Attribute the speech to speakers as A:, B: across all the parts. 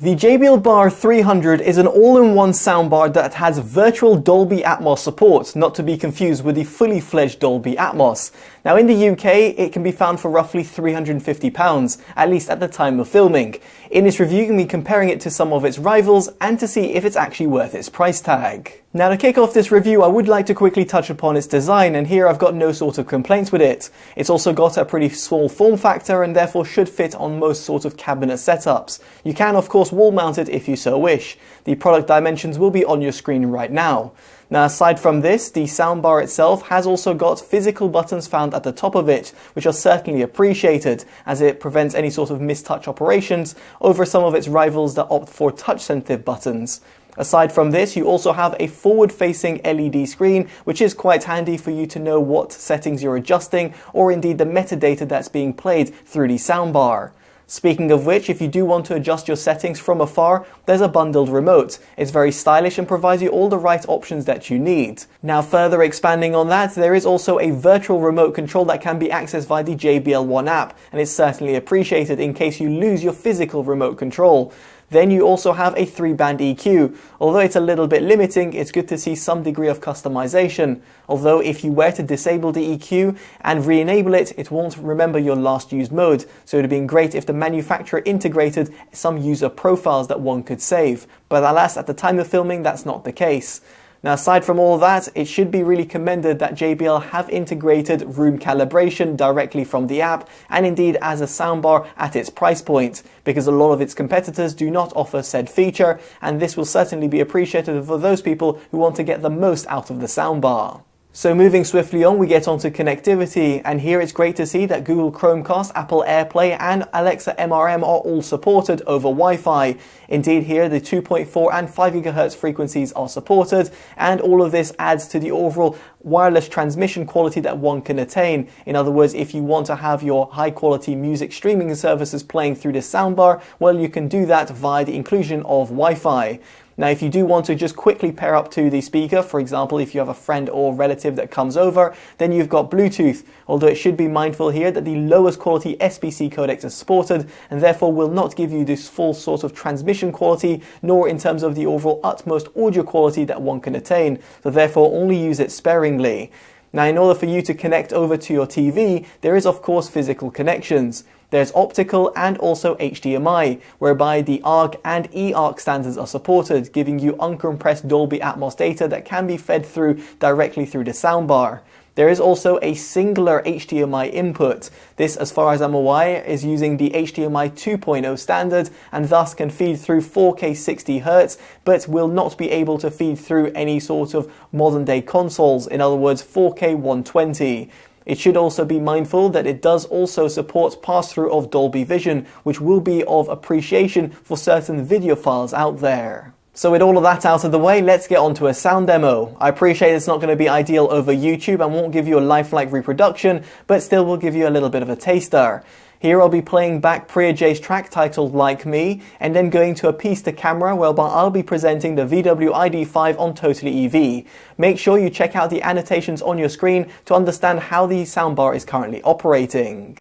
A: The JBL Bar 300 is an all-in-one soundbar that has virtual Dolby Atmos support, not to be confused with the fully fledged Dolby Atmos. Now in the UK, it can be found for roughly £350, at least at the time of filming. In this review, you can be comparing it to some of its rivals and to see if it's actually worth its price tag. Now to kick off this review, I would like to quickly touch upon its design, and here I've got no sort of complaints with it. It's also got a pretty small form factor and therefore should fit on most sort of cabinet setups. You can of course wall mount it if you so wish. The product dimensions will be on your screen right now. Now aside from this, the soundbar itself has also got physical buttons found at the top of it, which are certainly appreciated as it prevents any sort of mistouch operations over some of its rivals that opt for touch sensitive buttons. Aside from this, you also have a forward-facing LED screen, which is quite handy for you to know what settings you're adjusting or indeed the metadata that's being played through the soundbar. Speaking of which, if you do want to adjust your settings from afar, there's a bundled remote. It's very stylish and provides you all the right options that you need. Now further expanding on that, there is also a virtual remote control that can be accessed via the JBL One app, and it's certainly appreciated in case you lose your physical remote control. Then you also have a three band EQ. Although it's a little bit limiting, it's good to see some degree of customization. Although if you were to disable the EQ and re-enable it, it won't remember your last used mode. So it would have been great if the manufacturer integrated some user profiles that one could save. But alas, at the time of filming, that's not the case. Now aside from all that, it should be really commended that JBL have integrated room calibration directly from the app and indeed as a soundbar at its price point because a lot of its competitors do not offer said feature and this will certainly be appreciated for those people who want to get the most out of the soundbar. So moving swiftly on, we get onto connectivity, and here it's great to see that Google Chromecast, Apple AirPlay, and Alexa MRM are all supported over Wi-Fi. Indeed, here the 2.4 and 5 GHz frequencies are supported, and all of this adds to the overall wireless transmission quality that one can attain. In other words, if you want to have your high quality music streaming services playing through this soundbar, well, you can do that via the inclusion of Wi-Fi. Now, if you do want to just quickly pair up to the speaker, for example, if you have a friend or relative that comes over, then you've got Bluetooth, although it should be mindful here that the lowest quality SBC codecs are supported and therefore will not give you this full sort of transmission quality, nor in terms of the overall utmost audio quality that one can attain. So therefore only use it sparingly. Now, in order for you to connect over to your TV, there is of course physical connections. There's optical and also HDMI, whereby the ARC and eARC standards are supported, giving you uncompressed Dolby Atmos data that can be fed through directly through the soundbar. There is also a singular HDMI input. This, as far as I'm aware, is using the HDMI 2.0 standard and thus can feed through 4K 60Hz, but will not be able to feed through any sort of modern day consoles, in other words 4K 120. It should also be mindful that it does also support pass-through of Dolby Vision, which will be of appreciation for certain video files out there. So with all of that out of the way, let's get on to a sound demo. I appreciate it's not going to be ideal over YouTube and won't give you a lifelike reproduction, but still will give you a little bit of a taster. Here I'll be playing back Priya J's track titled Like Me, and then going to a piece to camera whereby I'll be presenting the VW ID5 on Totally EV. Make sure you check out the annotations on your screen to understand how the soundbar is currently operating.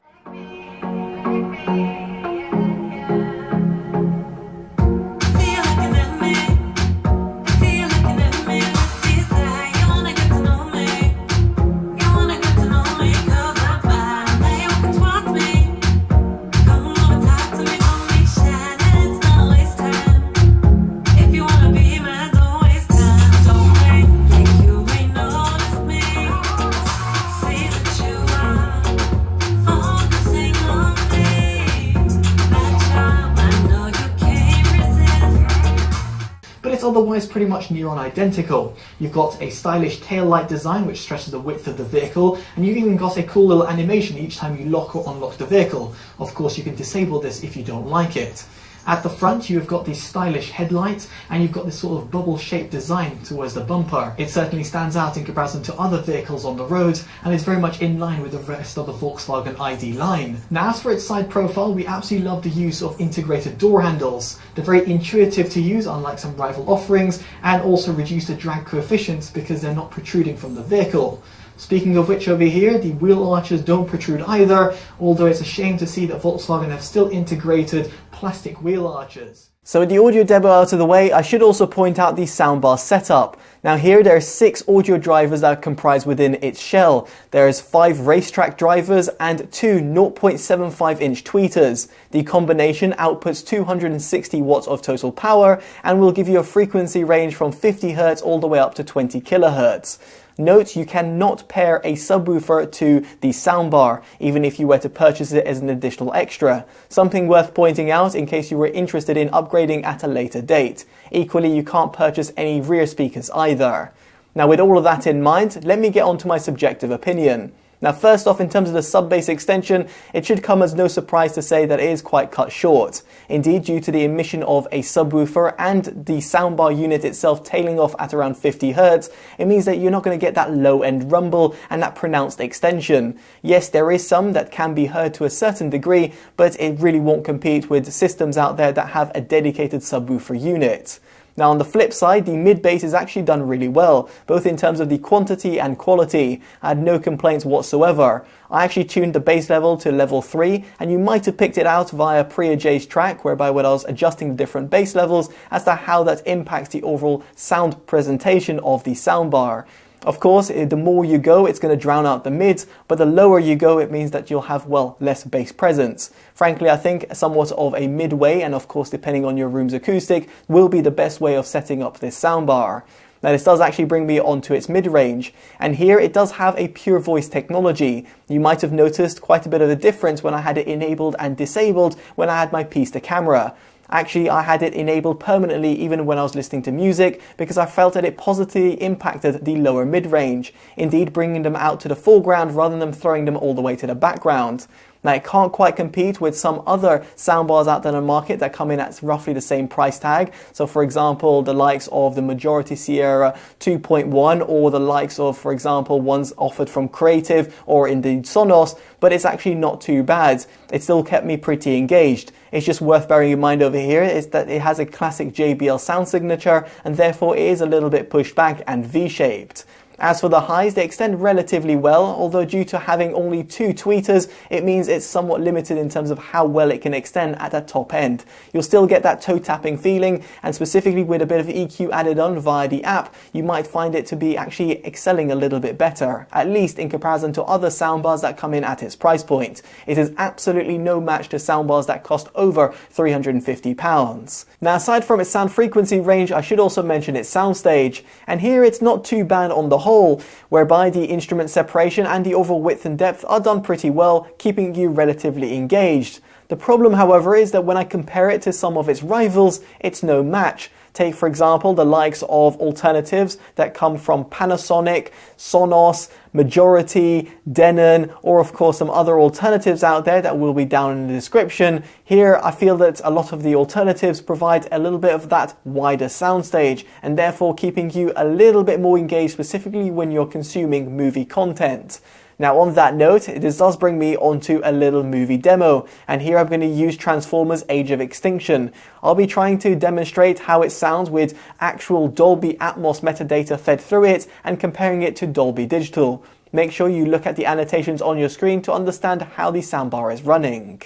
A: Otherwise pretty much near on identical. You've got a stylish tail light design which stretches the width of the vehicle and you've even got a cool little animation each time you lock or unlock the vehicle. Of course you can disable this if you don't like it. At the front, you've got these stylish headlights and you've got this sort of bubble-shaped design towards the bumper. It certainly stands out in comparison to other vehicles on the road and is very much in line with the rest of the Volkswagen ID line. Now, as for its side profile, we absolutely love the use of integrated door handles. They're very intuitive to use, unlike some rival offerings, and also reduce the drag coefficients because they're not protruding from the vehicle. Speaking of which over here, the wheel arches don't protrude either, although it's a shame to see that Volkswagen have still integrated plastic wheel arches. So with the audio demo out of the way, I should also point out the soundbar setup. Now here there are six audio drivers that are comprised within its shell. There is five racetrack drivers and two 0.75 inch tweeters. The combination outputs 260 watts of total power and will give you a frequency range from 50 Hz all the way up to 20 kHz. Note you cannot pair a subwoofer to the soundbar, even if you were to purchase it as an additional extra. Something worth pointing out in case you were interested in upgrading at a later date. Equally, you can't purchase any rear speakers either. Now with all of that in mind, let me get on to my subjective opinion. Now first off, in terms of the sub-bass extension, it should come as no surprise to say that it is quite cut short. Indeed, due to the emission of a subwoofer and the soundbar unit itself tailing off at around 50 Hz, it means that you're not going to get that low-end rumble and that pronounced extension. Yes, there is some that can be heard to a certain degree, but it really won't compete with systems out there that have a dedicated subwoofer unit. Now on the flip side, the mid bass is actually done really well, both in terms of the quantity and quality. I had no complaints whatsoever. I actually tuned the bass level to level 3, and you might have picked it out via Priya J's track, whereby when I was adjusting the different bass levels as to how that impacts the overall sound presentation of the soundbar. Of course, eh, the more you go, it's going to drown out the mids, but the lower you go, it means that you'll have, well, less bass presence. Frankly, I think somewhat of a midway, and of course, depending on your room's acoustic, will be the best way of setting up this soundbar. Now this does actually bring me onto its mid-range, and here it does have a pure voice technology. You might have noticed quite a bit of a difference when I had it enabled and disabled when I had my piece to camera. Actually, I had it enabled permanently even when I was listening to music because I felt that it positively impacted the lower mid-range, indeed bringing them out to the foreground rather than throwing them all the way to the background. Now it can't quite compete with some other soundbars out there in the market that come in at roughly the same price tag. So for example, the likes of the Majority Sierra 2.1 or the likes of, for example, ones offered from Creative or indeed Sonos, but it's actually not too bad. It still kept me pretty engaged. It's just worth bearing in mind over here is that it has a classic JBL sound signature and therefore it is a little bit pushed back and V-shaped. As for the highs, they extend relatively well, although due to having only two tweeters, it means it's somewhat limited in terms of how well it can extend at the top end. You'll still get that toe tapping feeling, and specifically with a bit of EQ added on via the app, you might find it to be actually excelling a little bit better, at least in comparison to other soundbars that come in at its price point. It is absolutely no match to soundbars that cost over £350. Now aside from its sound frequency range, I should also mention its soundstage, and here it's not too bad on the whole, whereby the instrument separation and the overall width and depth are done pretty well, keeping you relatively engaged. The problem, however, is that when I compare it to some of its rivals, it's no match. Take, for example, the likes of alternatives that come from Panasonic, Sonos, Majority, Denon, or of course some other alternatives out there that will be down in the description. Here, I feel that a lot of the alternatives provide a little bit of that wider soundstage and therefore keeping you a little bit more engaged specifically when you're consuming movie content. Now on that note, this does bring me onto a little movie demo, and here I'm going to use Transformers Age of Extinction. I'll be trying to demonstrate how it sounds with actual Dolby Atmos metadata fed through it and comparing it to Dolby Digital. Make sure you look at the annotations on your screen to understand how the soundbar is running.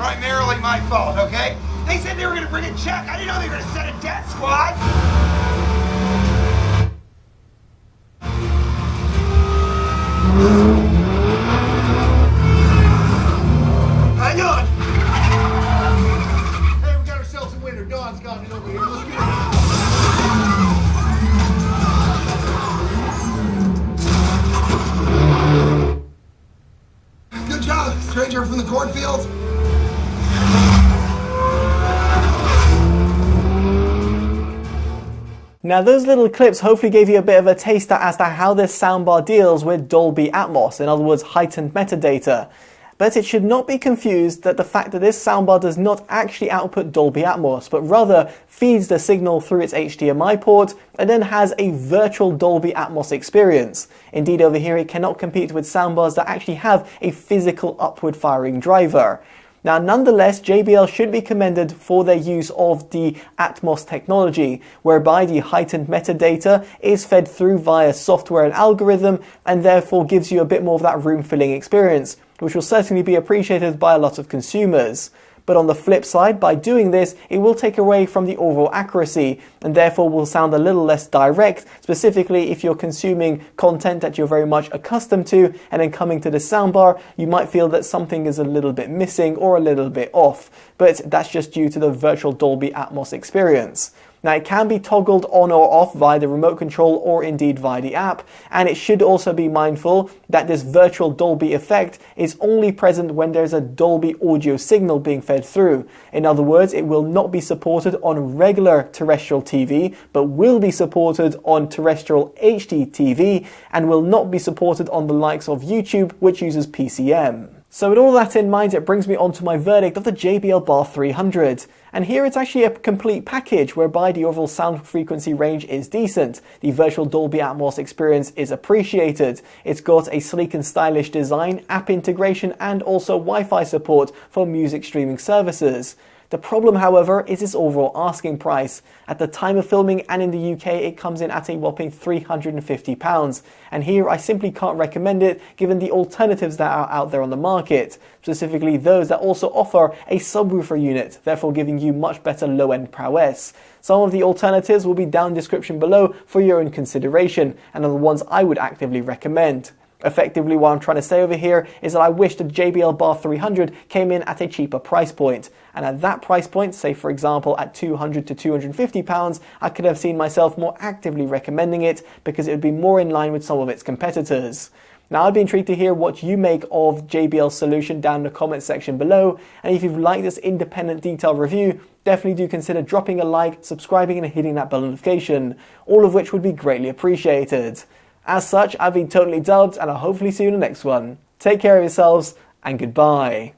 B: Primarily my fault, okay? They said they were gonna bring a check. I didn't know they were gonna send a death squad.
A: Now those little clips hopefully gave you a bit of a taster as to how this soundbar deals with Dolby Atmos, in other words heightened metadata. But it should not be confused that the fact that this soundbar does not actually output Dolby Atmos, but rather feeds the signal through its HDMI port and then has a virtual Dolby Atmos experience. Indeed, over here it cannot compete with soundbars that actually have a physical upward firing driver. Now, nonetheless, JBL should be commended for their use of the Atmos technology, whereby the heightened metadata is fed through via software and algorithm, and therefore gives you a bit more of that room filling experience, which will certainly be appreciated by a lot of consumers. But on the flip side, by doing this, it will take away from the overall accuracy and therefore will sound a little less direct, specifically if you're consuming content that you're very much accustomed to and then coming to the soundbar, you might feel that something is a little bit missing or a little bit off. But that's just due to the virtual Dolby Atmos experience. Now it can be toggled on or off via the remote control or indeed via the app, and it should also be mindful that this virtual Dolby effect is only present when there's a Dolby audio signal being fed through. In other words, it will not be supported on regular terrestrial TV, but will be supported on terrestrial HD TV, and will not be supported on the likes of YouTube, which uses PCM. So with all that in mind, it brings me on to my verdict of the JBL Bar 300. And here it's actually a complete package whereby the overall sound frequency range is decent. The virtual Dolby Atmos experience is appreciated. It's got a sleek and stylish design, app integration, and also Wi-Fi support for music streaming services. The problem, however, is its overall asking price. At the time of filming and in the UK, it comes in at a whopping £350. And here I simply can't recommend it given the alternatives that are out there on the market, specifically those that also offer a subwoofer unit, therefore giving you much better low-end prowess. Some of the alternatives will be down description below for your own consideration and are the ones I would actively recommend. Effectively, what I'm trying to say over here is that I wish the JBL Bar 300 came in at a cheaper price point. And at that price point, say for example at 200 to 250 pounds, I could have seen myself more actively recommending it because it would be more in line with some of its competitors. Now, I'd be intrigued to hear what you make of JBL's solution down in the comment section below. And if you've liked this independent detailed review, definitely do consider dropping a like, subscribing, and hitting that bell notification, all of which would be greatly appreciated. As such, I've been Totally Dubbed and I'll hopefully see you in the next one. Take care of yourselves and goodbye.